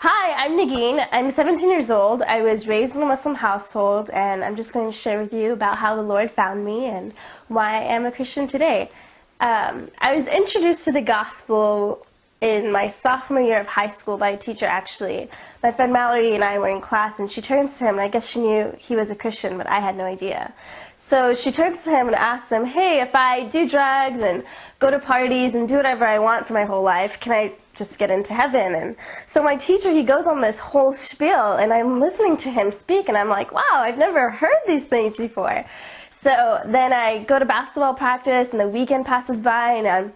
Hi, I'm Nagin. I'm 17 years old. I was raised in a Muslim household, and I'm just going to share with you about how the Lord found me and why I am a Christian today. Um, I was introduced to the gospel in my sophomore year of high school by a teacher, actually. My friend Mallory and I were in class, and she turns to him, and I guess she knew he was a Christian, but I had no idea. So she turns to him and asks him, Hey, if I do drugs and go to parties and do whatever I want for my whole life, can I just get into heaven? And so my teacher, he goes on this whole spiel, and I'm listening to him speak, and I'm like, Wow, I've never heard these things before. So then I go to basketball practice, and the weekend passes by, and I'm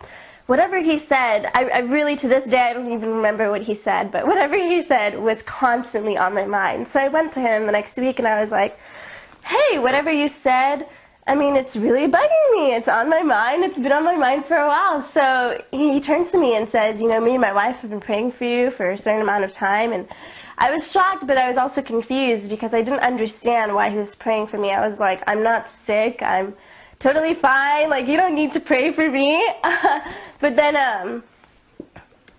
whatever he said, I, I, really, to this day, I don't even remember what he said, but whatever he said was constantly on my mind. So I went to him the next week and I was like, hey, whatever you said, I mean, it's really bugging me. It's on my mind. It's been on my mind for a while. So he turns to me and says, you know, me and my wife have been praying for you for a certain amount of time. And I was shocked, but I was also confused because I didn't understand why he was praying for me. I was like, I'm not sick. I'm totally fine. Like, you don't need to pray for me. but then um,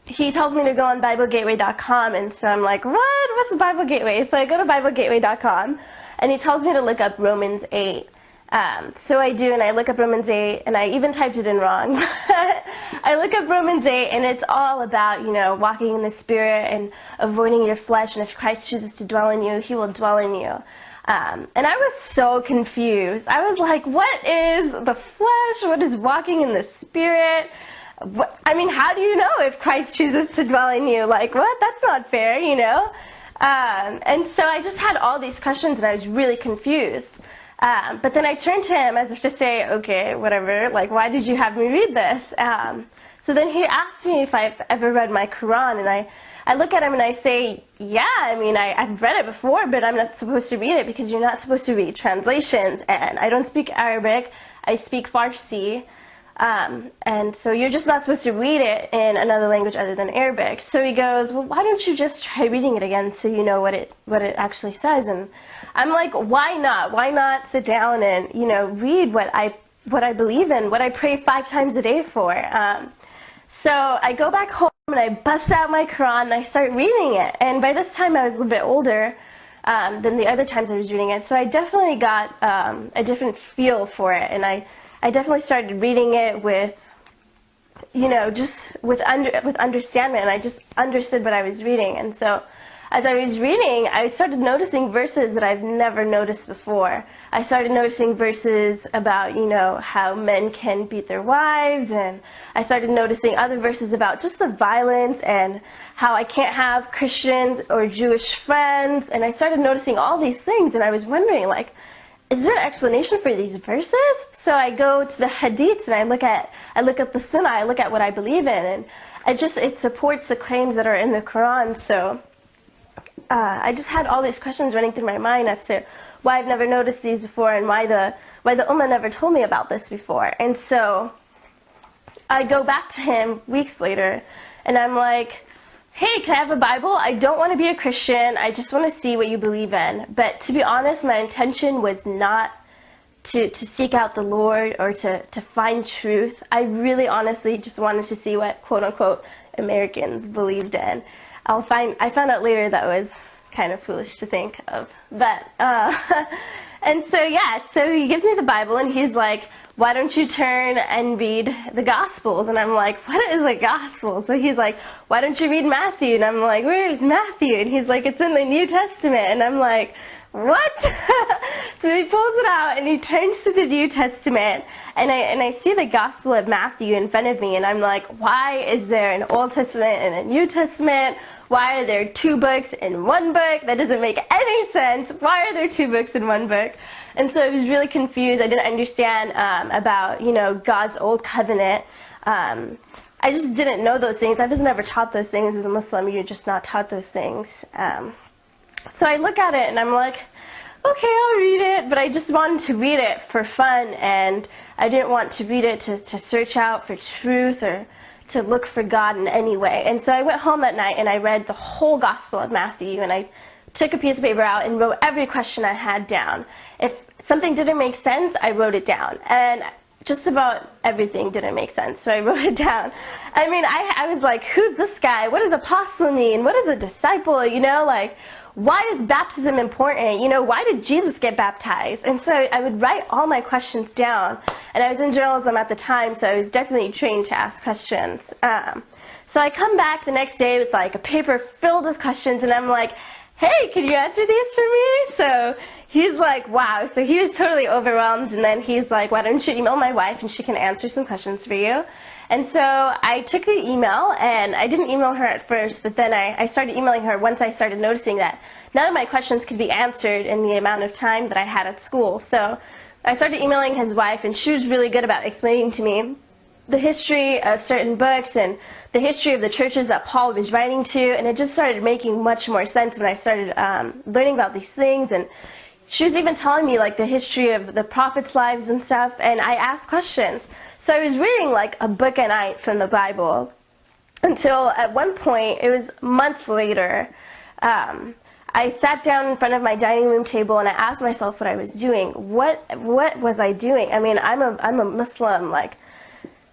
he tells me to go on BibleGateway.com, and so I'm like, what? What's Bible Gateway? So I go to BibleGateway.com, and he tells me to look up Romans 8. Um, so I do, and I look up Romans 8, and I even typed it in wrong. I look up Romans 8, and it's all about, you know, walking in the Spirit and avoiding your flesh, and if Christ chooses to dwell in you, he will dwell in you. Um, and I was so confused. I was like, what is the flesh? What is walking in the spirit? What, I mean, how do you know if Christ chooses to dwell in you? Like, what? That's not fair, you know? Um, and so I just had all these questions and I was really confused. Um, but then I turned to him as if to say, okay, whatever, like, why did you have me read this? Um, so then he asked me if I've ever read my Quran, and I I look at him and I say, yeah, I mean, I, I've read it before, but I'm not supposed to read it because you're not supposed to read translations. And I don't speak Arabic, I speak Farsi. Um, and so you're just not supposed to read it in another language other than Arabic. So he goes, well, why don't you just try reading it again so you know what it, what it actually says? And I'm like, why not? Why not sit down and, you know, read what I, what I believe in, what I pray five times a day for? Um, so I go back home and I bust out my Quran and I start reading it. And by this time I was a little bit older um, than the other times I was reading it. So I definitely got um, a different feel for it. And I, I definitely started reading it with, you know, just with, under, with understanding. And I just understood what I was reading. And so as I was reading, I started noticing verses that I've never noticed before. I started noticing verses about, you know, how men can beat their wives, and I started noticing other verses about just the violence and how I can't have Christians or Jewish friends, and I started noticing all these things, and I was wondering, like, is there an explanation for these verses? So I go to the hadiths and I look at I look at the sunnah, I look at what I believe in, and it just it supports the claims that are in the Quran. So uh, I just had all these questions running through my mind as to why I've never noticed these before and why the why the Ummah never told me about this before. And so I go back to him weeks later and I'm like, hey, can I have a Bible? I don't want to be a Christian. I just want to see what you believe in. But to be honest, my intention was not to, to seek out the Lord or to, to find truth. I really honestly just wanted to see what quote unquote Americans believed in. I'll find, I found out later that was kind of foolish to think of. But, uh, and so yeah, so he gives me the Bible and he's like, why don't you turn and read the Gospels? And I'm like, what is a Gospel? So he's like, why don't you read Matthew? And I'm like, where's Matthew? And he's like, it's in the New Testament. And I'm like, what? so he pulls it out and he turns to the New Testament and I, and I see the Gospel of Matthew in front of me and I'm like, why is there an Old Testament and a New Testament? Why are there two books in one book? That doesn't make any sense. Why are there two books in one book? And so I was really confused. I didn't understand um, about, you know, God's old covenant. Um, I just didn't know those things. I was never taught those things as a Muslim. You're just not taught those things. Um, so I look at it and I'm like, okay, I'll read it, but I just wanted to read it for fun and I didn't want to read it to, to search out for truth or to look for God in any way. And so I went home that night and I read the whole Gospel of Matthew and I took a piece of paper out and wrote every question I had down. If something didn't make sense, I wrote it down. And just about everything didn't make sense, so I wrote it down. I mean, I, I was like, who's this guy? What does apostle mean? What is a disciple? You know, like, why is baptism important? You know, why did Jesus get baptized? And so I would write all my questions down. And I was in journalism at the time, so I was definitely trained to ask questions. Um, so I come back the next day with like a paper filled with questions, and I'm like, hey, can you answer these for me? So he's like, wow. So he was totally overwhelmed. And then he's like, why don't you email my wife and she can answer some questions for you? And so I took the email and I didn't email her at first, but then I, I started emailing her once I started noticing that none of my questions could be answered in the amount of time that I had at school. So I started emailing his wife and she was really good about explaining to me the history of certain books and the history of the churches that Paul was writing to, and it just started making much more sense when I started um, learning about these things. And she was even telling me like the history of the prophets' lives and stuff, and I asked questions. So I was reading like a book a night from the Bible until at one point, it was months later, um, I sat down in front of my dining room table and I asked myself what I was doing. What what was I doing? I mean, I'm a I'm a Muslim. Like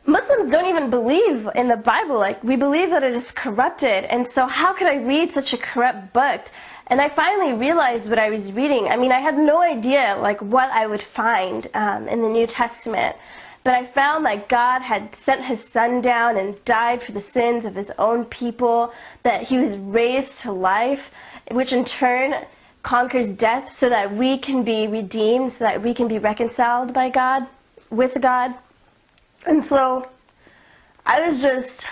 Muslims don't even believe in the Bible. Like, we believe that it is corrupted. And so how could I read such a corrupt book? And I finally realized what I was reading. I mean, I had no idea, like, what I would find um, in the New Testament. But I found that God had sent his son down and died for the sins of his own people, that he was raised to life, which in turn conquers death so that we can be redeemed, so that we can be reconciled by God, with God. And so I was just,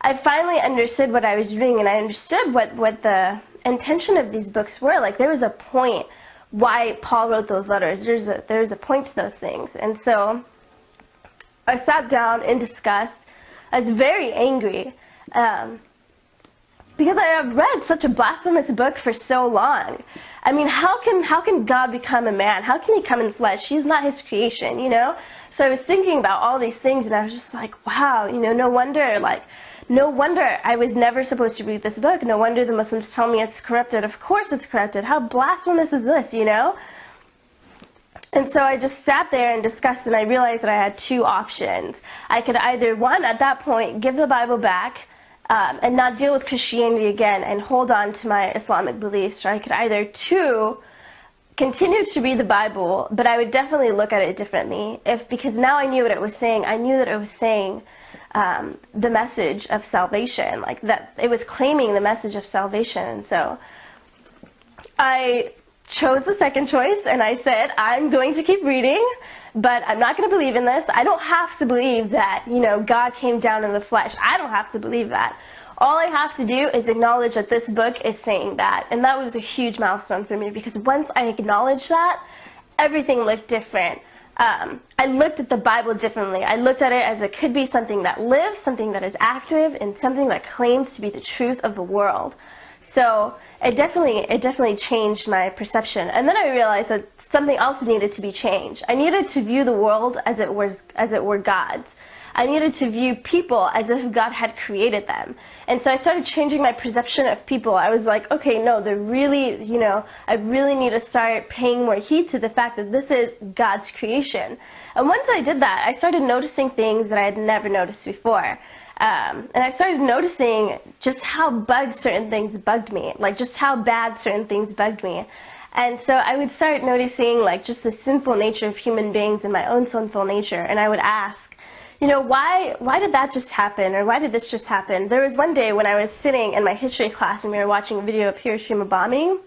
I finally understood what I was reading and I understood what, what the intention of these books were. Like there was a point why Paul wrote those letters. There's a, there's a point to those things. And so I sat down and discussed. I was very angry um, because I had read such a blasphemous book for so long. I mean, how can how can God become a man? How can he come in flesh? He's not his creation, you know? So I was thinking about all these things and I was just like, wow, you know, no wonder like no wonder I was never supposed to read this book. No wonder the Muslims tell me it's corrupted. Of course it's corrupted. How blasphemous is this, you know? And so I just sat there and discussed and I realized that I had two options. I could either, one, at that point, give the Bible back um, and not deal with Christianity again and hold on to my Islamic beliefs, or I could either, two, continue to read the Bible, but I would definitely look at it differently. If because now I knew what it was saying, I knew that it was saying um, the message of salvation, like that it was claiming the message of salvation. And so I chose the second choice, and I said I'm going to keep reading but I'm not going to believe in this. I don't have to believe that, you know, God came down in the flesh. I don't have to believe that. All I have to do is acknowledge that this book is saying that. And that was a huge milestone for me because once I acknowledged that, everything looked different. Um, I looked at the Bible differently. I looked at it as it could be something that lives, something that is active, and something that claims to be the truth of the world. So it definitely, it definitely changed my perception. And then I realized that something else needed to be changed. I needed to view the world as it was, as it were God's. I needed to view people as if God had created them. And so I started changing my perception of people. I was like, okay, no, they're really, you know, I really need to start paying more heed to the fact that this is God's creation. And once I did that, I started noticing things that I had never noticed before. Um, and I started noticing just how bugged certain things bugged me, like just how bad certain things bugged me. And so I would start noticing like just the sinful nature of human beings and my own sinful nature. And I would ask, you know, why, why did that just happen? Or why did this just happen? There was one day when I was sitting in my history class and we were watching a video of Hiroshima bombing.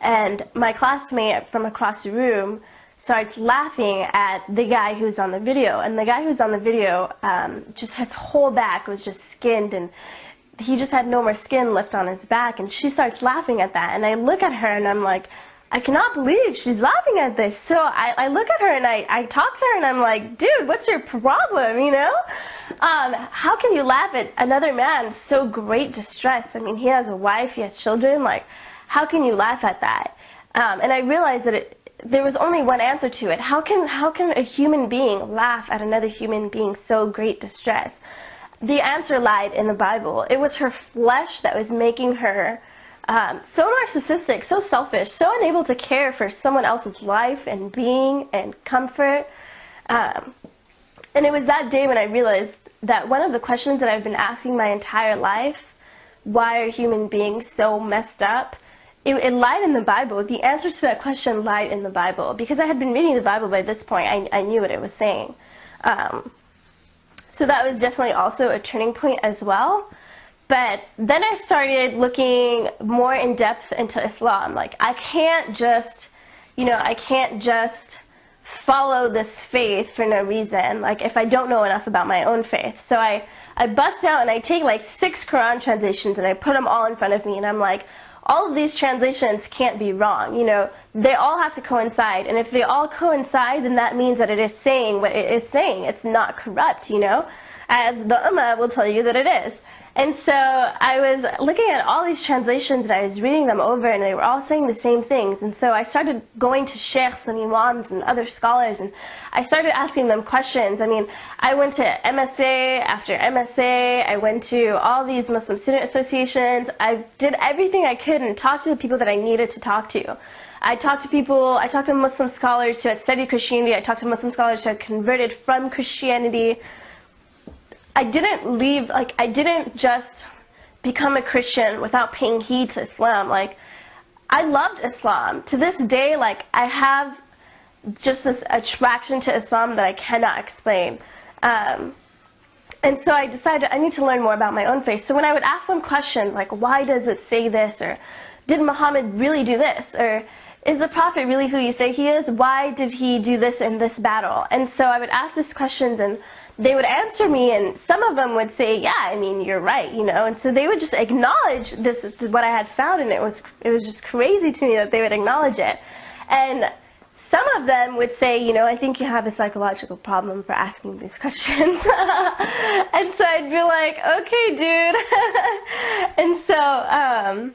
And my classmate from across the room starts laughing at the guy who's on the video. And the guy who's on the video, um, just his whole back was just skinned and he just had no more skin left on his back. And she starts laughing at that. And I look at her and I'm like, I cannot believe she's laughing at this. So I, I look at her and I, I talk to her and I'm like, dude, what's your problem, you know? Um, how can you laugh at another man so great distress? I mean, he has a wife, he has children, like, how can you laugh at that? Um, and I realized that it, there was only one answer to it. How can, how can a human being laugh at another human being so great distress? The answer lied in the Bible. It was her flesh that was making her um, so narcissistic, so selfish, so unable to care for someone else's life and being and comfort. Um, and it was that day when I realized that one of the questions that I've been asking my entire life, why are human beings so messed up? It, it, lied in the Bible. The answer to that question lied in the Bible. Because I had been reading the Bible by this point, I, I knew what it was saying. Um, so that was definitely also a turning point as well. But then I started looking more in depth into Islam. Like, I can't just, you know, I can't just follow this faith for no reason, like if I don't know enough about my own faith. So I, I bust out and I take like six Quran translations and I put them all in front of me and I'm like, all of these translations can't be wrong. You know, they all have to coincide. And if they all coincide, then that means that it is saying what it is saying. It's not corrupt, you know, as the Ummah will tell you that it is. And so I was looking at all these translations and I was reading them over and they were all saying the same things. And so I started going to sheikhs and imams and other scholars and I started asking them questions. I mean, I went to MSA after MSA. I went to all these Muslim student associations. I did everything I could and talked to the people that I needed to talk to. I talked to people, I talked to Muslim scholars who had studied Christianity. I talked to Muslim scholars who had converted from Christianity. I didn't leave, like, I didn't just become a Christian without paying heed to Islam. Like, I loved Islam. To this day, like, I have just this attraction to Islam that I cannot explain. Um, and so I decided I need to learn more about my own faith. So when I would ask them questions like, why does it say this? Or did Muhammad really do this? Or is the prophet really who you say he is? Why did he do this in this battle? And so I would ask these questions and they would answer me and some of them would say, yeah, I mean, you're right, you know, and so they would just acknowledge this, what I had found and it was, it was just crazy to me that they would acknowledge it. And some of them would say, you know, I think you have a psychological problem for asking these questions. and so I'd be like, okay, dude. and so, um,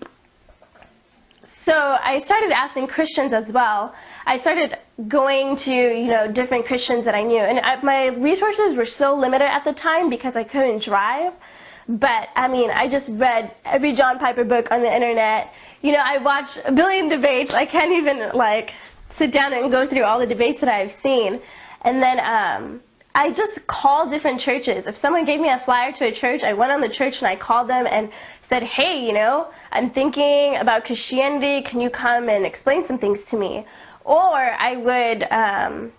so I started asking Christians as well. I started going to, you know, different Christians that I knew. And I, my resources were so limited at the time because I couldn't drive. But, I mean, I just read every John Piper book on the internet. You know, I watched a billion debates. I can't even, like, sit down and go through all the debates that I've seen. And then, um, I just called different churches. If someone gave me a flyer to a church, I went on the church and I called them and said, hey, you know, I'm thinking about Christianity. Can you come and explain some things to me? Or I would, um,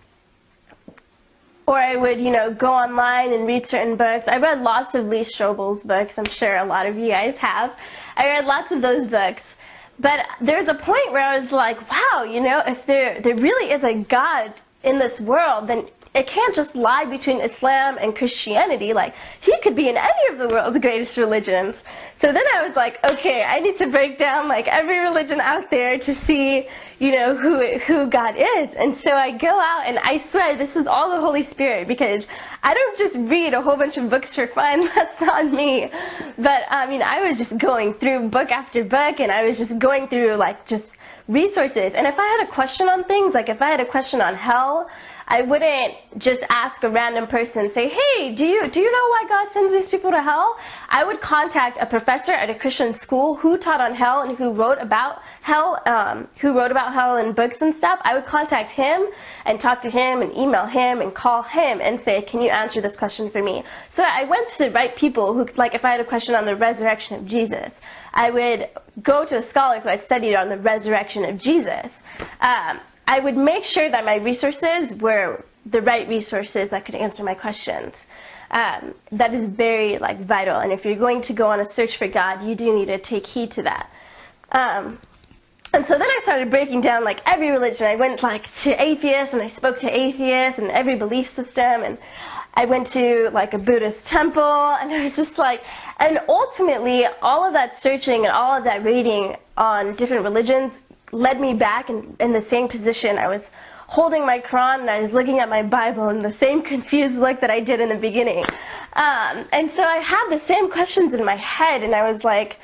or I would, you know, go online and read certain books. I read lots of Lee Strobel's books. I'm sure a lot of you guys have. I read lots of those books. But there's a point where I was like, wow, you know, if there, there really is a God in this world, then it can't just lie between Islam and Christianity. Like, he could be in any of the world's greatest religions. So then I was like, okay, I need to break down like every religion out there to see, you know, who, who God is. And so I go out and I swear this is all the Holy Spirit because I don't just read a whole bunch of books for fun. That's not me. But I mean, I was just going through book after book and I was just going through like just resources. And if I had a question on things, like if I had a question on hell, I wouldn't just ask a random person, say, hey, do you, do you know why God sends these people to hell? I would contact a professor at a Christian school who taught on hell and who wrote about hell, um, who wrote about hell in books and stuff. I would contact him and talk to him and email him and call him and say, can you answer this question for me? So I went to the right people who, like if I had a question on the resurrection of Jesus, I would go to a scholar who had studied on the resurrection of Jesus. Um, I would make sure that my resources were the right resources that could answer my questions. Um, that is very like vital. And if you're going to go on a search for God, you do need to take heed to that. Um, and so then I started breaking down like every religion. I went like to atheists and I spoke to atheists and every belief system and I went to like a Buddhist temple and I was just like, and ultimately all of that searching and all of that reading on different religions led me back in, in the same position. I was holding my Quran and I was looking at my Bible in the same confused look that I did in the beginning. Um, and so I had the same questions in my head and I was like,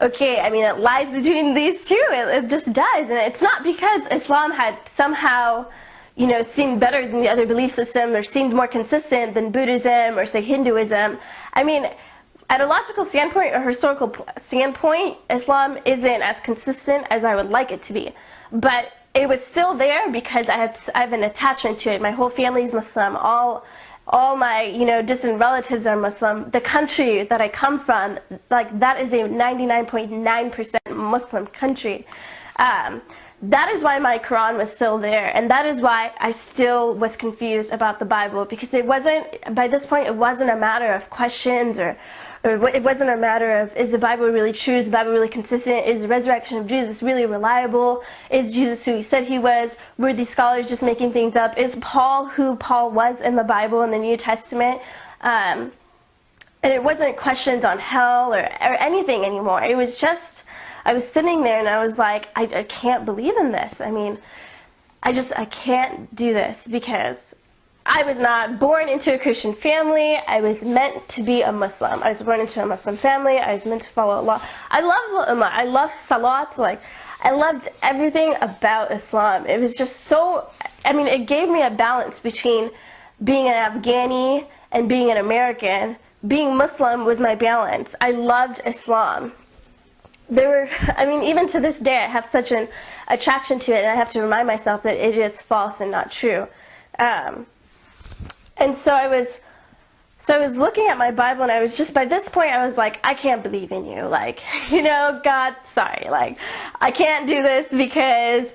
okay, I mean, it lies between these two. It, it just does. And it's not because Islam had somehow, you know, seemed better than the other belief system or seemed more consistent than Buddhism or, say, Hinduism. I mean, at a logical standpoint or historical standpoint, Islam isn't as consistent as I would like it to be. But it was still there because I have, I have an attachment to it. My whole family is Muslim. All, all my you know distant relatives are Muslim. The country that I come from, like that is a 99.9% Muslim country. Um, that is why my Quran was still there, and that is why I still was confused about the Bible because it wasn't by this point it wasn't a matter of questions or or it wasn't a matter of is the Bible really true, is the Bible really consistent, is the resurrection of Jesus really reliable, is Jesus who he said he was, were these scholars just making things up, is Paul who Paul was in the Bible in the New Testament, um, and it wasn't questions on hell or, or anything anymore, it was just, I was sitting there and I was like, I, I can't believe in this, I mean, I just, I can't do this because I was not born into a Christian family. I was meant to be a Muslim. I was born into a Muslim family. I was meant to follow Allah. I love Ummah. I love Salat. Like, I loved everything about Islam. It was just so, I mean, it gave me a balance between being an Afghani and being an American. Being Muslim was my balance. I loved Islam. There were, I mean, even to this day, I have such an attraction to it, and I have to remind myself that it is false and not true. Um, and so I was, so I was looking at my Bible and I was just, by this point I was like, I can't believe in you. Like, you know, God, sorry. Like, I can't do this because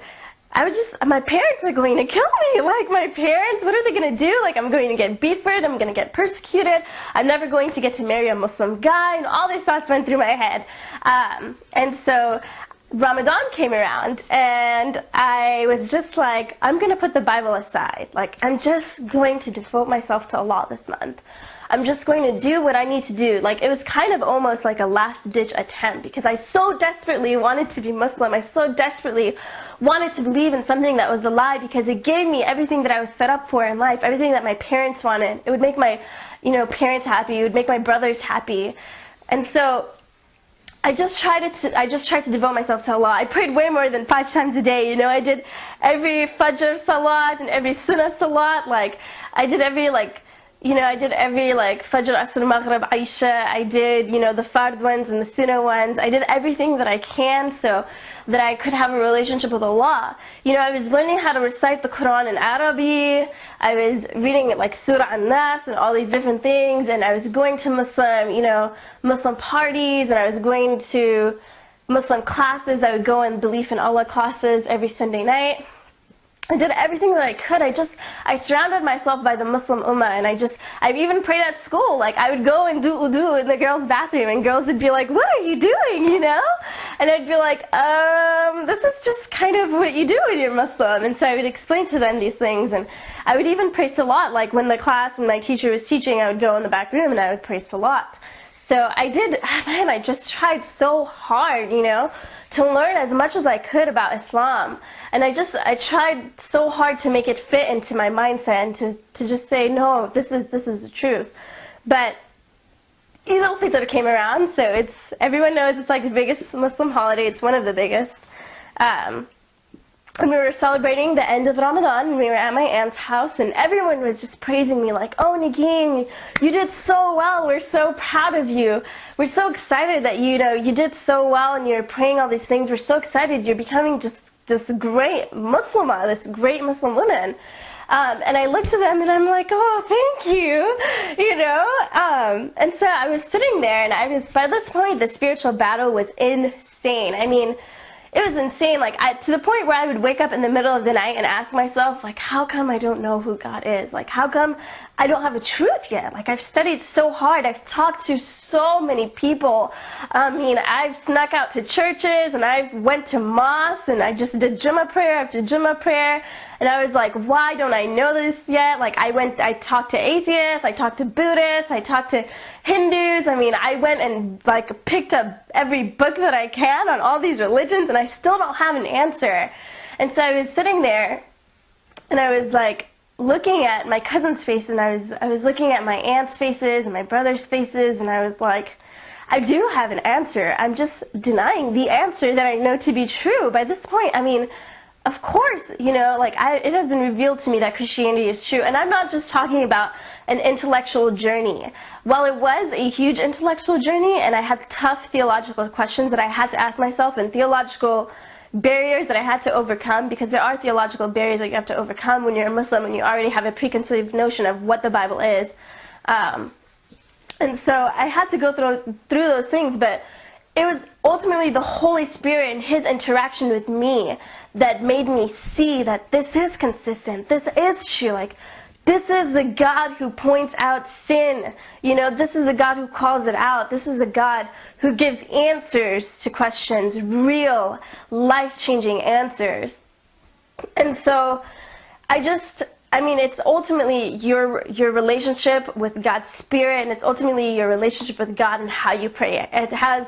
I was just, my parents are going to kill me. Like, my parents, what are they going to do? Like, I'm going to get beat for it. I'm going to get persecuted. I'm never going to get to marry a Muslim guy. And all these thoughts went through my head. Um, and so Ramadan came around and I was just like, I'm going to put the Bible aside. Like, I'm just going to devote myself to Allah this month. I'm just going to do what I need to do. Like, it was kind of almost like a last ditch attempt because I so desperately wanted to be Muslim. I so desperately wanted to believe in something that was a lie because it gave me everything that I was set up for in life, everything that my parents wanted. It would make my, you know, parents happy. It would make my brothers happy. And so I just tried to I just tried to devote myself to Allah. I prayed way more than five times a day. You know, I did every Fajr Salat and every Sunnah Salat. Like I did every like you know, I did every like Fajr, Asr, Maghrib, Isha. I did, you know, the Fard ones and the Sunnah ones. I did everything that I can so that I could have a relationship with Allah. You know, I was learning how to recite the Quran in Arabic. I was reading like Surah An-Nas and all these different things. And I was going to Muslim, you know, Muslim parties. And I was going to Muslim classes. I would go in Belief in Allah classes every Sunday night. I did everything that I could. I just, I surrounded myself by the Muslim Ummah and I just, I even prayed at school. Like I would go and do udu in the girls' bathroom and girls would be like, what are you doing, you know? And I'd be like, um, this is just kind of what you do when you're Muslim. And so I would explain to them these things and I would even pray Salat. Like when the class, when my teacher was teaching, I would go in the back room and I would pray Salat. So I did, man, I just tried so hard, you know? To learn as much as I could about Islam. And I just, I tried so hard to make it fit into my mindset and to, to just say, no, this is, this is the truth. But Eid al-Fitr came around, so it's, everyone knows it's like the biggest Muslim holiday. It's one of the biggest. Um, and we were celebrating the end of Ramadan and we were at my aunt's house and everyone was just praising me like, oh Nagin, you did so well, we're so proud of you. We're so excited that you know you did so well and you're praying all these things. We're so excited you're becoming just this great Muslimah, this great Muslim woman. Um, and I looked at them and I'm like, oh, thank you, you know? Um, and so I was sitting there and I was, by this point, the spiritual battle was insane. I mean, it was insane. Like I, to the point where I would wake up in the middle of the night and ask myself, like, how come I don't know who God is? Like, how come I don't have a truth yet? Like, I've studied so hard. I've talked to so many people. I mean, I've snuck out to churches and I went to mosques and I just did Jummah prayer after Jummah prayer. And I was like, why don't I know this yet? Like, I went, I talked to atheists, I talked to Buddhists, I talked to Hindus. I mean, I went and like picked up every book that I can on all these religions and I still don't have an answer. And so I was sitting there and I was like looking at my cousin's face and I was, I was looking at my aunt's faces and my brother's faces and I was like, I do have an answer. I'm just denying the answer that I know to be true. By this point, I mean, of course, you know, like I, it has been revealed to me that Christianity is true. And I'm not just talking about an intellectual journey. While it was a huge intellectual journey and I had tough theological questions that I had to ask myself and theological barriers that I had to overcome because there are theological barriers that you have to overcome when you're a Muslim and you already have a preconceived notion of what the Bible is. Um, and so I had to go through through those things, but it was ultimately the Holy Spirit and His interaction with me that made me see that this is consistent. This is true. Like this is the God who points out sin. You know, this is the God who calls it out. This is the God who gives answers to questions, real, life changing answers. And so I just, I mean, it's ultimately your, your relationship with God's Spirit, and it's ultimately your relationship with God and how you pray. It has,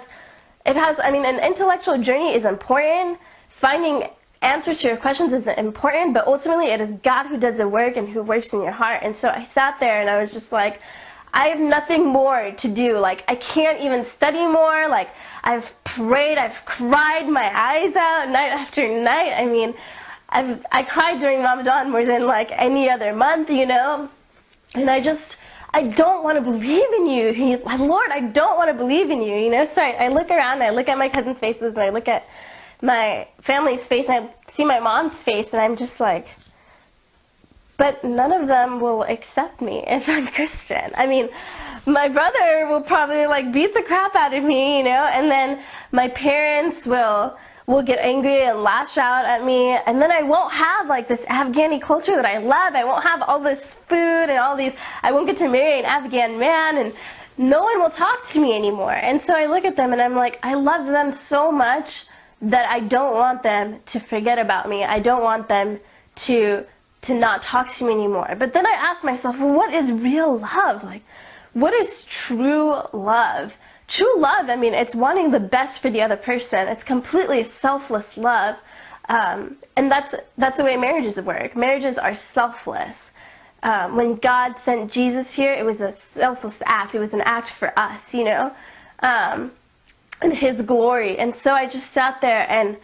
it has, I mean, an intellectual journey is important. Finding answers to your questions isn't important, but ultimately it is God who does the work and who works in your heart. And so I sat there and I was just like, I have nothing more to do. Like, I can't even study more. Like, I've prayed, I've cried my eyes out night after night. I mean, I've, I cried during Ramadan more than like any other month, you know? And I just, I don't want to believe in you. He, Lord, I don't want to believe in you, you know? So I, I look around and I look at my cousins' faces and I look at my family's face and I see my mom's face and I'm just like, but none of them will accept me if I'm Christian. I mean, my brother will probably like beat the crap out of me, you know, and then my parents will will get angry and lash out at me and then I won't have like this Afghani culture that I love. I won't have all this food and all these I won't get to marry an Afghan man and no one will talk to me anymore. And so I look at them and I'm like, I love them so much that I don't want them to forget about me. I don't want them to to not talk to me anymore. But then I ask myself, well, what is real love? Like, what is true love? True love, I mean, it's wanting the best for the other person. It's completely selfless love. Um, and that's, that's the way marriages work. Marriages are selfless. Um, when God sent Jesus here, it was a selfless act. It was an act for us, you know? Um, and his glory. And so I just sat there and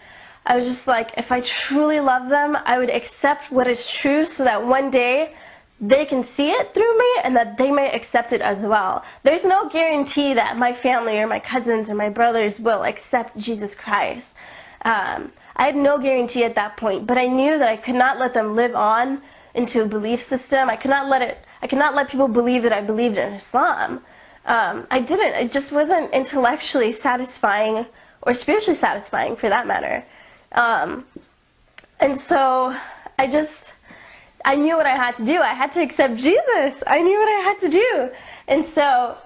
I was just like, if I truly love them, I would accept what is true so that one day they can see it through me and that they may accept it as well. There's no guarantee that my family or my cousins or my brothers will accept Jesus Christ. Um, I had no guarantee at that point, but I knew that I could not let them live on into a belief system. I could not let it. I could not let people believe that I believed in Islam. Um, I didn't. It just wasn't intellectually satisfying or spiritually satisfying for that matter. Um, and so I just, I knew what I had to do. I had to accept Jesus. I knew what I had to do. And so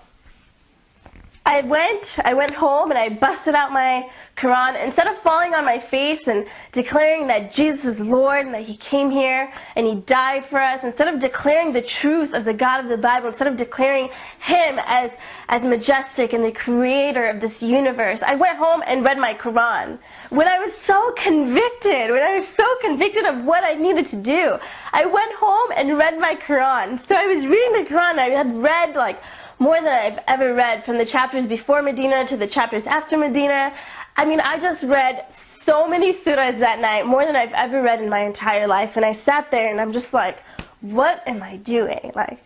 I went, I went home and I busted out my Quran. Instead of falling on my face and declaring that Jesus is Lord and that He came here and He died for us, instead of declaring the truth of the God of the Bible, instead of declaring Him as, as majestic and the creator of this universe, I went home and read my Quran. When I was so convicted, when I was so convicted of what I needed to do, I went home and read my Quran. So I was reading the Quran, I had read like more than I've ever read from the chapters before Medina to the chapters after Medina. I mean, I just read so many surahs that night, more than I've ever read in my entire life. And I sat there and I'm just like, what am I doing? Like,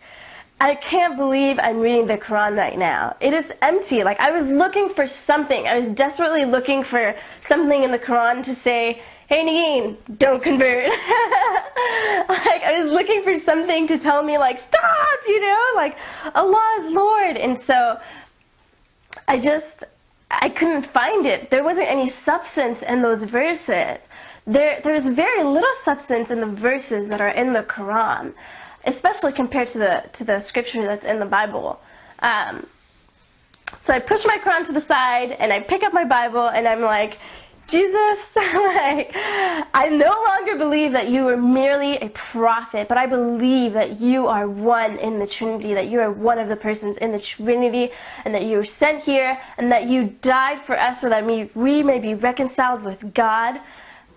I can't believe I'm reading the Quran right now. It is empty. Like, I was looking for something. I was desperately looking for something in the Quran to say, hey Nagin, don't convert. like I was looking for something to tell me like, stop, you know, like Allah is Lord. And so I just, I couldn't find it. There wasn't any substance in those verses. There, there's very little substance in the verses that are in the Quran, especially compared to the, to the scripture that's in the Bible. Um, so I push my Quran to the side and I pick up my Bible and I'm like, Jesus, like, I no longer believe that you are merely a prophet, but I believe that you are one in the Trinity, that you are one of the persons in the Trinity, and that you were sent here, and that you died for us so that we, we may be reconciled with God.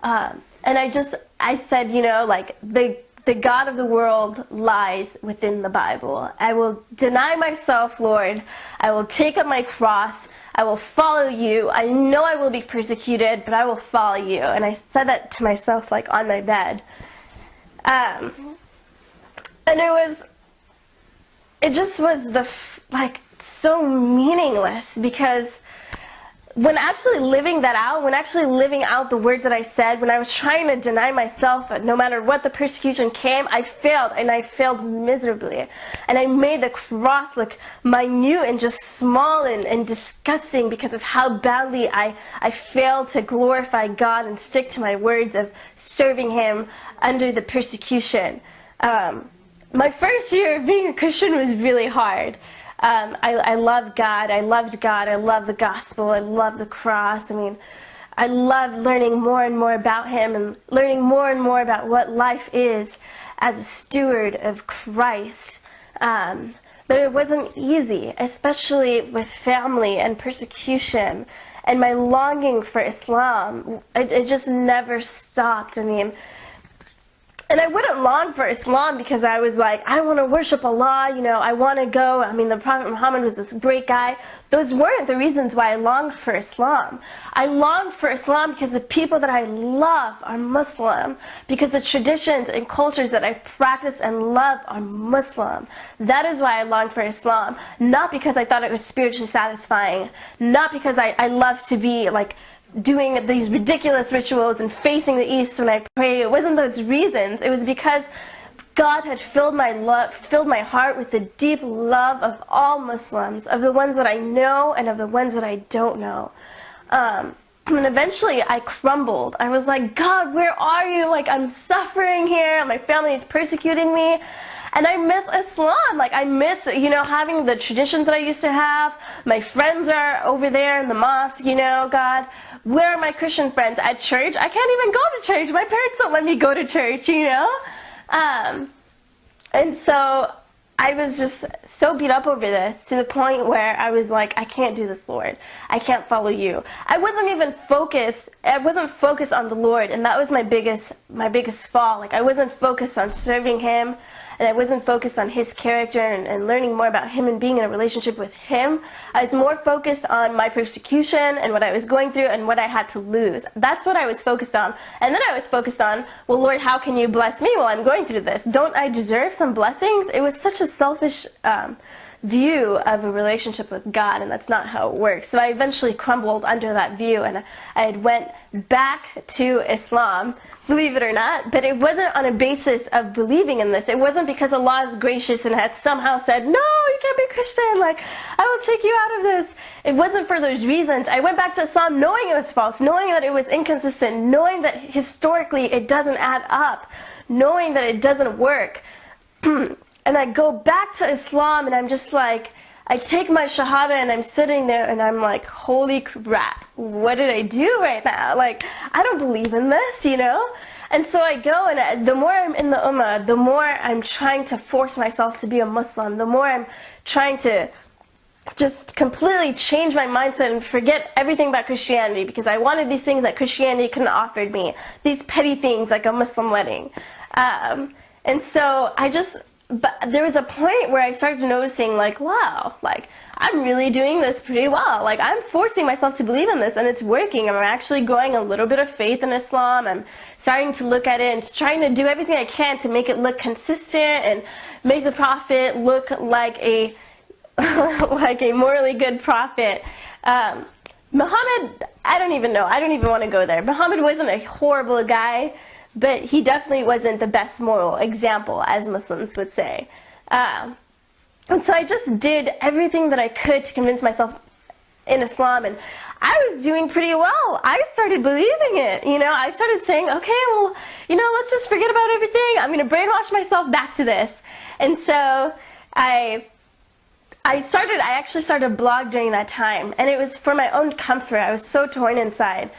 Um, and I just, I said, you know, like, the the God of the world lies within the Bible. I will deny myself, Lord. I will take up my cross. I will follow you. I know I will be persecuted, but I will follow you. And I said that to myself, like on my bed. Um, and it was, it just was the, like, so meaningless because when actually living that out, when actually living out the words that I said, when I was trying to deny myself, no matter what the persecution came, I failed and I failed miserably. And I made the cross look minute and just small and, and disgusting because of how badly I, I failed to glorify God and stick to my words of serving Him under the persecution. Um, my first year of being a Christian was really hard. Um, I, I love God. I loved God. I love the gospel. I love the cross. I mean, I love learning more and more about Him and learning more and more about what life is as a steward of Christ. Um, but it wasn't easy, especially with family and persecution. And my longing for Islam, it, it just never stopped. I mean, and I wouldn't long for Islam because I was like, I want to worship Allah, you know, I want to go. I mean, the Prophet Muhammad was this great guy. Those weren't the reasons why I longed for Islam. I longed for Islam because the people that I love are Muslim, because the traditions and cultures that I practice and love are Muslim. That is why I longed for Islam. Not because I thought it was spiritually satisfying, not because I, I love to be like, doing these ridiculous rituals and facing the east when I prayed. It wasn't those reasons. It was because God had filled my love, filled my heart with the deep love of all Muslims, of the ones that I know and of the ones that I don't know. Um, and eventually I crumbled. I was like, God, where are you? Like, I'm suffering here. My family is persecuting me. And I miss Islam. Like, I miss, you know, having the traditions that I used to have. My friends are over there in the mosque, you know, God. Where are my Christian friends? At church? I can't even go to church. My parents don't let me go to church, you know? Um, and so I was just so beat up over this to the point where I was like, I can't do this, Lord. I can't follow you. I wasn't even focused. I wasn't focused on the Lord, and that was my biggest, my biggest fall. Like I wasn't focused on serving Him and I wasn't focused on his character and, and learning more about him and being in a relationship with him. I was more focused on my persecution and what I was going through and what I had to lose. That's what I was focused on. And then I was focused on, well, Lord, how can you bless me while I'm going through this? Don't I deserve some blessings? It was such a selfish um, view of a relationship with God, and that's not how it works. So I eventually crumbled under that view, and I had went back to Islam, believe it or not, but it wasn't on a basis of believing in this. It wasn't because Allah is gracious and had somehow said, no, you can't be Christian, like, I will take you out of this. It wasn't for those reasons. I went back to Islam knowing it was false, knowing that it was inconsistent, knowing that historically it doesn't add up, knowing that it doesn't work. and I go back to Islam and I'm just like, I take my Shahada and I'm sitting there and I'm like, holy crap, what did I do right now? Like, I don't believe in this, you know? And so I go and I, the more I'm in the Ummah, the more I'm trying to force myself to be a Muslim, the more I'm trying to just completely change my mindset and forget everything about Christianity because I wanted these things that Christianity couldn't offer me. These petty things like a Muslim wedding. Um, and so I just, but there was a point where I started noticing like, wow, like I'm really doing this pretty well. Like I'm forcing myself to believe in this and it's working. I'm actually growing a little bit of faith in Islam. I'm starting to look at it and trying to do everything I can to make it look consistent and make the prophet look like a like a morally good prophet. Um, Muhammad, I don't even know. I don't even want to go there. Muhammad wasn't a horrible guy but he definitely wasn't the best moral example, as Muslims would say. Um, and so I just did everything that I could to convince myself in Islam, and I was doing pretty well. I started believing it, you know. I started saying, okay, well, you know, let's just forget about everything. I'm going to brainwash myself back to this. And so I I started, I actually started a blog during that time, and it was for my own comfort. I was so torn inside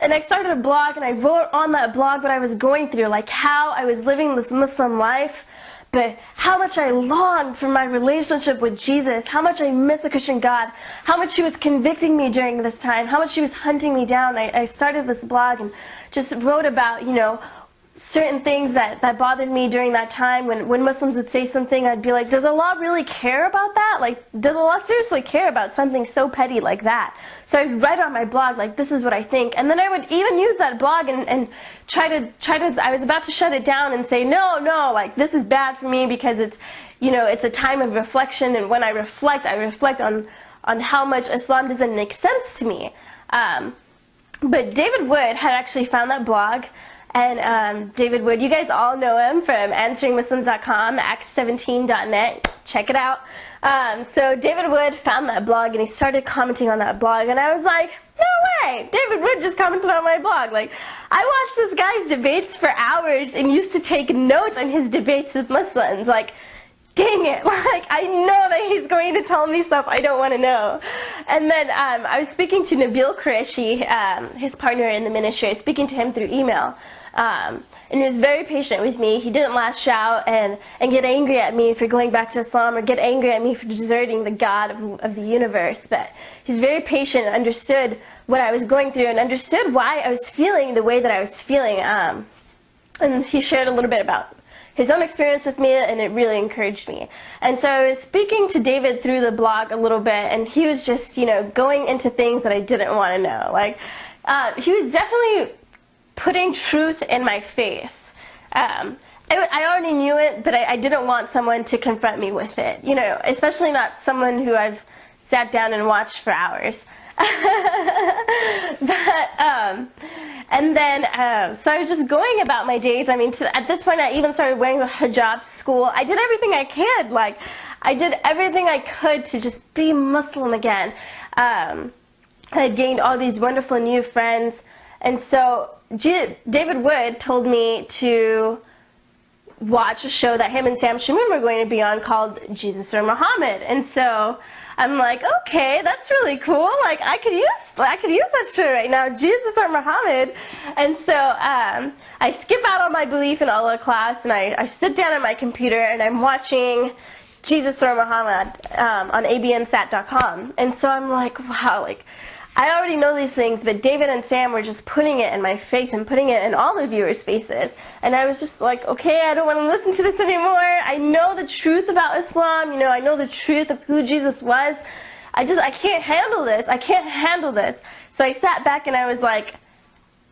and I started a blog and I wrote on that blog what I was going through, like how I was living this Muslim life, but how much I longed for my relationship with Jesus, how much I miss a Christian God, how much He was convicting me during this time, how much He was hunting me down. I, I started this blog and just wrote about, you know, certain things that, that bothered me during that time when, when Muslims would say something, I'd be like, does Allah really care about that? Like, does Allah seriously care about something so petty like that? So I'd write on my blog, like, this is what I think. And then I would even use that blog and, and try to, try to, I was about to shut it down and say, no, no, like, this is bad for me because it's, you know, it's a time of reflection and when I reflect, I reflect on, on how much Islam doesn't make sense to me. Um, but David Wood had actually found that blog and um, David Wood, you guys all know him from answeringmuslims.com, acts17.net. Check it out. Um, so David Wood found that blog and he started commenting on that blog, and I was like, no way! David Wood just commented on my blog. Like, I watched this guy's debates for hours and used to take notes on his debates with Muslims. Like, dang it, like I know that he's going to tell me stuff I don't want to know. And then um, I was speaking to Nabeel Qureshi, um, his partner in the ministry, I was speaking to him through email. Um, and he was very patient with me. He didn't lash out and, and get angry at me for going back to Islam or get angry at me for deserting the God of, of the universe. But he's very patient and understood what I was going through and understood why I was feeling the way that I was feeling. Um, and he shared a little bit about his own experience with me and it really encouraged me. And so I was speaking to David through the blog a little bit and he was just, you know, going into things that I didn't want to know. Like, uh, he was definitely putting truth in my face. Um, it, I already knew it, but I, I, didn't want someone to confront me with it. You know, especially not someone who I've sat down and watched for hours. but, um, and then, uh, so I was just going about my days. I mean, to, at this point, I even started wearing the hijab to school. I did everything I could. Like, I did everything I could to just be Muslim again. Um, I gained all these wonderful new friends. And so David Wood told me to watch a show that him and Sam Shamoun were going to be on called Jesus or Muhammad. And so I'm like, okay, that's really cool. Like I could use I could use that show right now, Jesus or Muhammad. And so um, I skip out on my belief in Allah class and I, I sit down at my computer and I'm watching Jesus or Muhammad um, on abnsat.com. And so I'm like, wow, like I already know these things, but David and Sam were just putting it in my face and putting it in all the viewers' faces. And I was just like, okay, I don't want to listen to this anymore. I know the truth about Islam. You know, I know the truth of who Jesus was. I just, I can't handle this. I can't handle this. So I sat back and I was like,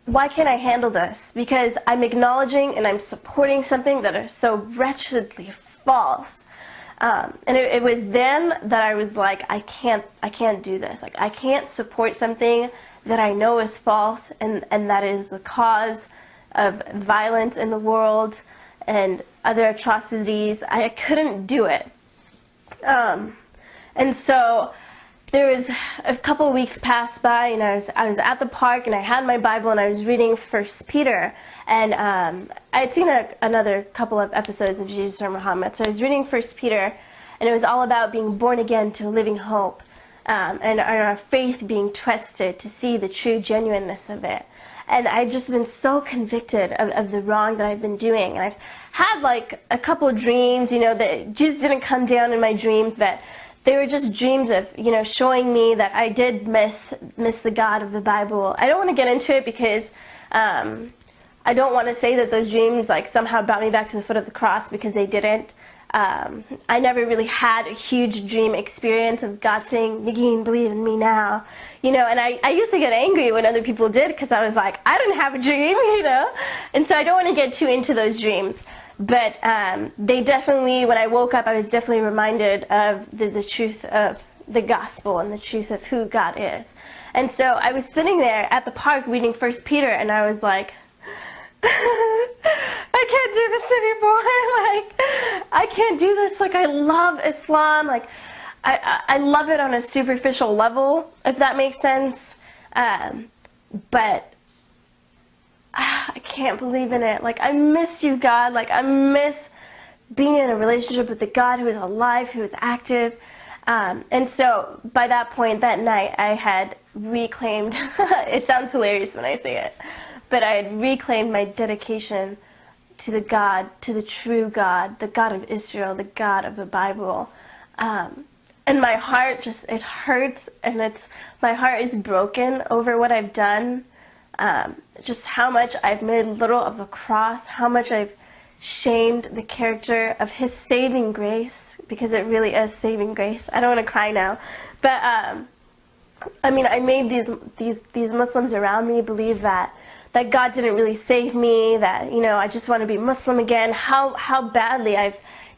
why can't I handle this? Because I'm acknowledging and I'm supporting something that is so wretchedly false. Um, and it, it, was then that I was like, I can't, I can't do this. Like, I can't support something that I know is false and, and that is the cause of violence in the world and other atrocities. I couldn't do it. Um, and so there was a couple weeks passed by and I was, I was at the park and I had my Bible and I was reading First Peter and um, I had seen a, another couple of episodes of Jesus or Muhammad, so I was reading First Peter, and it was all about being born again to a living hope, um, and our faith being tested to see the true genuineness of it. And I've just been so convicted of, of the wrong that I've been doing. And I've had like a couple dreams, you know, that Jesus didn't come down in my dreams, but they were just dreams of, you know, showing me that I did miss miss the God of the Bible. I don't want to get into it because um, I don't want to say that those dreams like somehow brought me back to the foot of the cross because they didn't. Um, I never really had a huge dream experience of God saying, Nagin, believe in me now. You know, and I, I used to get angry when other people did because I was like, I didn't have a dream, you know? And so I don't want to get too into those dreams. But um, they definitely, when I woke up, I was definitely reminded of the, the truth of the gospel and the truth of who God is. And so I was sitting there at the park reading First Peter, and I was like, I can't do this anymore. Like, I can't do this. Like, I love Islam. Like, I, I love it on a superficial level, if that makes sense. Um, but uh, I can't believe in it. Like, I miss you, God. Like, I miss being in a relationship with the God who is alive, who is active. Um, and so, by that point, that night, I had reclaimed. it sounds hilarious when I say it but I had reclaimed my dedication to the God, to the true God, the God of Israel, the God of the Bible. Um, and my heart just, it hurts and it's, my heart is broken over what I've done. Um, just how much I've made little of the cross, how much I've shamed the character of His saving grace, because it really is saving grace. I don't want to cry now. But, um, I mean, I made these, these, these Muslims around me believe that that God didn't really save me, that, you know, I just want to be Muslim again, how, how badly I've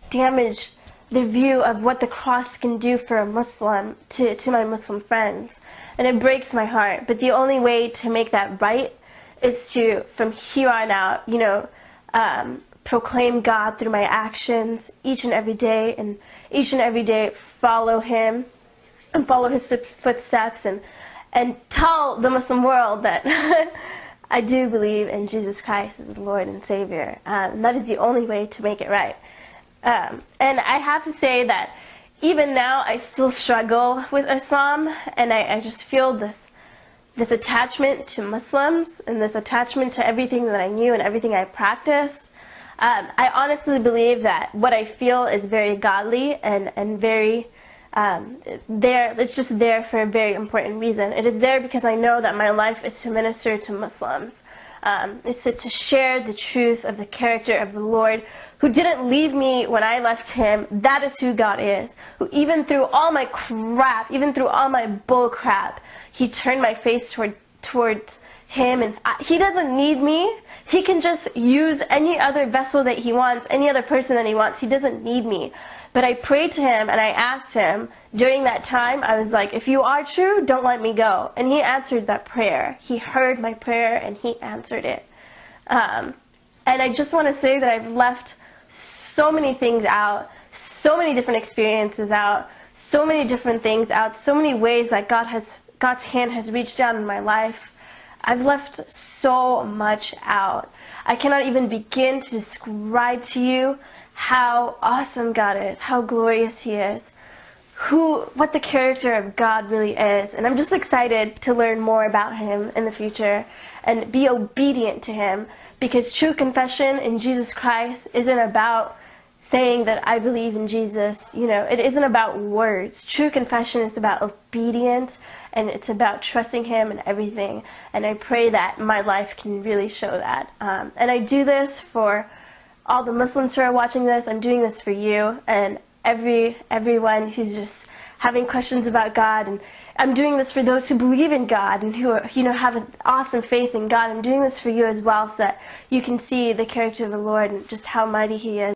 damaged the view of what the cross can do for a Muslim to, to my Muslim friends. And it breaks my heart. But the only way to make that right is to, from here on out, you know, um, proclaim God through my actions each and every day, and each and every day follow Him and follow His footsteps, and and tell the Muslim world that I do believe in Jesus Christ as Lord and Savior. Um, and that is the only way to make it right. Um, and I have to say that even now I still struggle with Islam, and I, I just feel this this attachment to Muslims and this attachment to everything that I knew and everything I practiced. Um, I honestly believe that what I feel is very godly and, and very um, there. It's just there for a very important reason. It is there because I know that my life is to minister to Muslims. Um, it's to, to share the truth of the character of the Lord who didn't leave me when I left him. That is who God is. Who even through all my crap, even through all my bull crap, he turned my face toward towards him and I, he doesn't need me. He can just use any other vessel that he wants, any other person that he wants. He doesn't need me. But I prayed to him and I asked him during that time, I was like, if you are true, don't let me go. And he answered that prayer. He heard my prayer and he answered it. Um, and I just want to say that I've left so many things out, so many different experiences out, so many different things out, so many ways that God has, God's hand has reached down in my life. I've left so much out. I cannot even begin to describe to you how awesome God is, how glorious He is, who, what the character of God really is. And I'm just excited to learn more about Him in the future and be obedient to Him because true confession in Jesus Christ isn't about saying that I believe in Jesus. You know, it isn't about words. True confession is about obedience and it's about trusting Him and everything. And I pray that my life can really show that. Um, and I do this for all the Muslims who are watching this. I'm doing this for you and every everyone who's just having questions about God and I'm doing this for those who believe in God and who are, you know have an awesome faith in God. I'm doing this for you as well so that you can see the character of the Lord and just how mighty he is.